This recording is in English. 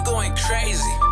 you going crazy.